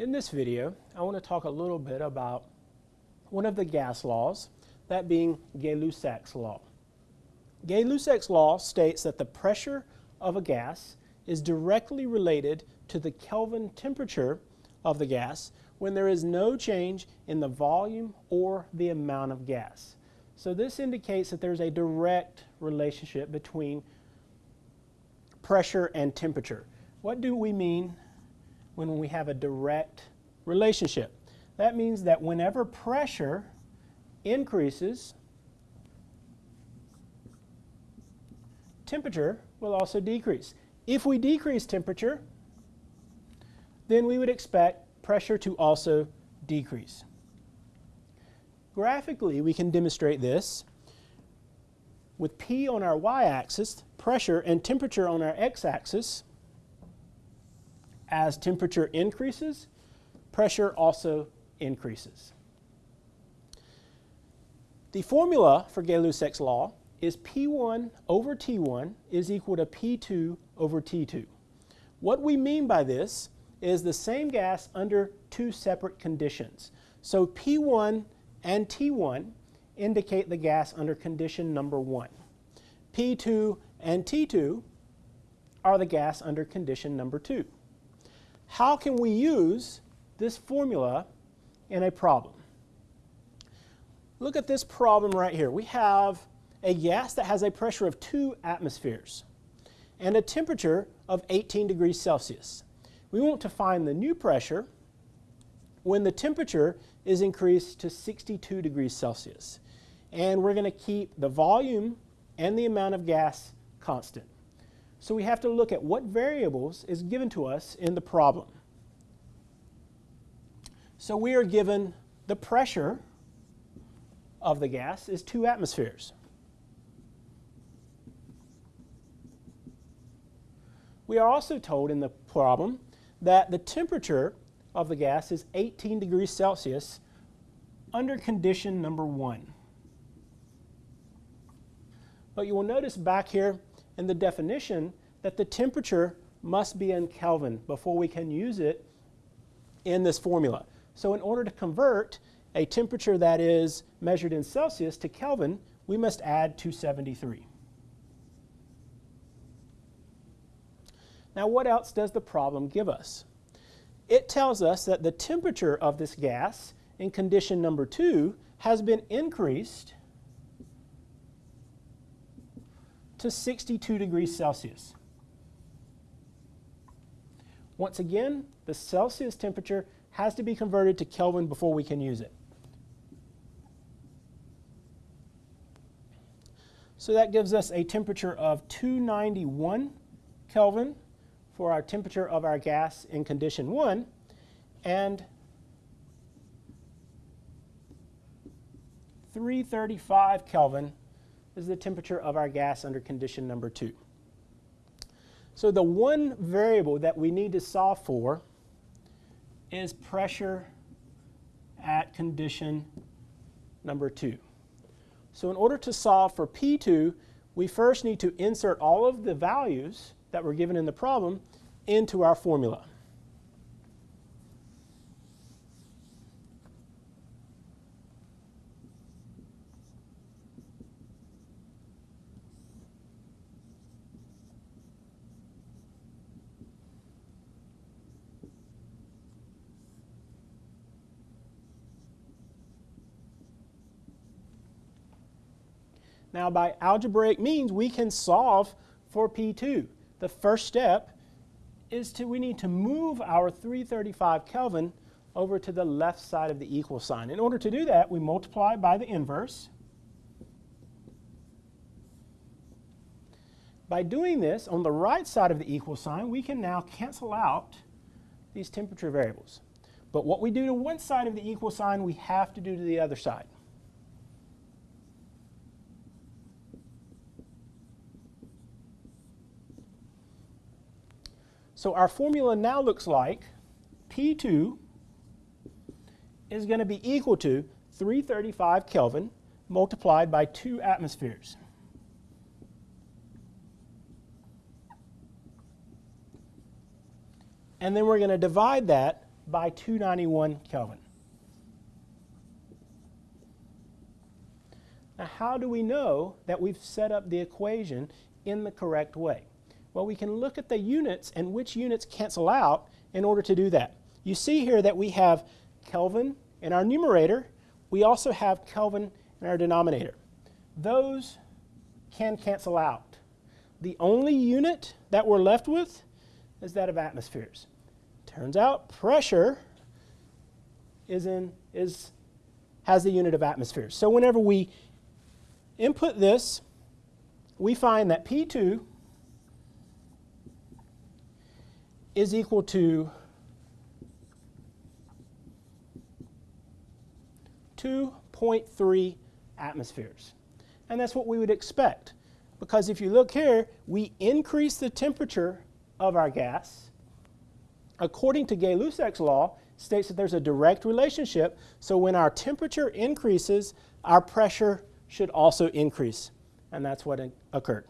In this video, I want to talk a little bit about one of the gas laws, that being Gay-Lussac's law. Gay-Lussac's law states that the pressure of a gas is directly related to the Kelvin temperature of the gas when there is no change in the volume or the amount of gas. So this indicates that there's a direct relationship between pressure and temperature. What do we mean when we have a direct relationship. That means that whenever pressure increases, temperature will also decrease. If we decrease temperature, then we would expect pressure to also decrease. Graphically, we can demonstrate this with P on our y-axis, pressure, and temperature on our x-axis. As temperature increases, pressure also increases. The formula for Gay-Lussac's law is P1 over T1 is equal to P2 over T2. What we mean by this is the same gas under two separate conditions. So P1 and T1 indicate the gas under condition number one. P2 and T2 are the gas under condition number two how can we use this formula in a problem? Look at this problem right here. We have a gas that has a pressure of 2 atmospheres and a temperature of 18 degrees Celsius. We want to find the new pressure when the temperature is increased to 62 degrees Celsius. And we're going to keep the volume and the amount of gas constant. So we have to look at what variables is given to us in the problem. So we are given the pressure of the gas is 2 atmospheres. We are also told in the problem that the temperature of the gas is 18 degrees Celsius under condition number 1. But you will notice back here in the definition that the temperature must be in Kelvin before we can use it in this formula. So in order to convert a temperature that is measured in Celsius to Kelvin, we must add 273. Now what else does the problem give us? It tells us that the temperature of this gas in condition number two has been increased to 62 degrees Celsius. Once again, the Celsius temperature has to be converted to Kelvin before we can use it. So that gives us a temperature of 291 Kelvin for our temperature of our gas in condition 1 and 335 Kelvin is the temperature of our gas under condition number two. So the one variable that we need to solve for is pressure at condition number two. So in order to solve for P2, we first need to insert all of the values that were given in the problem into our formula. Now by algebraic means, we can solve for P2. The first step is to, we need to move our 335 Kelvin over to the left side of the equal sign. In order to do that, we multiply by the inverse. By doing this, on the right side of the equal sign, we can now cancel out these temperature variables. But what we do to one side of the equal sign, we have to do to the other side. So our formula now looks like P2 is going to be equal to 335 Kelvin multiplied by 2 atmospheres. And then we're going to divide that by 291 Kelvin. Now, how do we know that we've set up the equation in the correct way? Well, we can look at the units and which units cancel out in order to do that. You see here that we have Kelvin in our numerator. We also have Kelvin in our denominator. Those can cancel out. The only unit that we're left with is that of atmospheres. Turns out pressure is in, is, has the unit of atmospheres. So whenever we input this, we find that P2 is equal to 2.3 atmospheres. And that's what we would expect. Because if you look here, we increase the temperature of our gas. According to Gay-Lussac's law, states that there's a direct relationship. So when our temperature increases, our pressure should also increase. And that's what occurred.